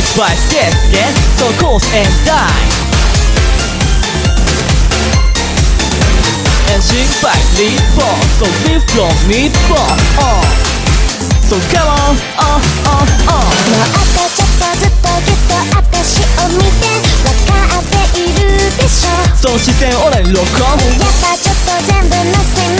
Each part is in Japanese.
Beats by Step Yeah So close and die And sing by Lead Ball So live from Meat Ball uh. So come on uh, uh, uh. もっとちょっとずっとぎゅっと私を見てわかっているでしょその視線俺にロックオンやっぱちょっと全部の背中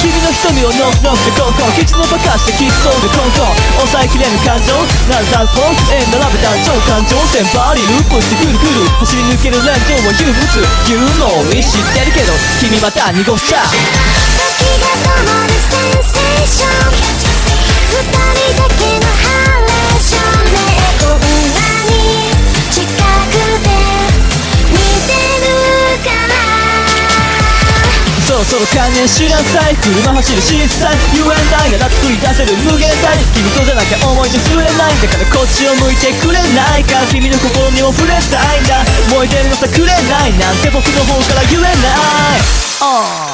君の瞳をノックノックでコンコン口のバカしてキスそうでコンコン抑えきれぬ感情ならダンスフォー円並べた超感情線バリループしてくるくる走り抜ける連情は憂鬱言うのに知ってるけど君また濁しちその観念しなさい。車走る小さい。You and I なら作り出せる無限大。君とじゃなきゃ思い出触れないだからこっちを向いてくれないか。君の心にも触れたいんだ。燃えてるのさくれないなんて僕の方から言えない、oh.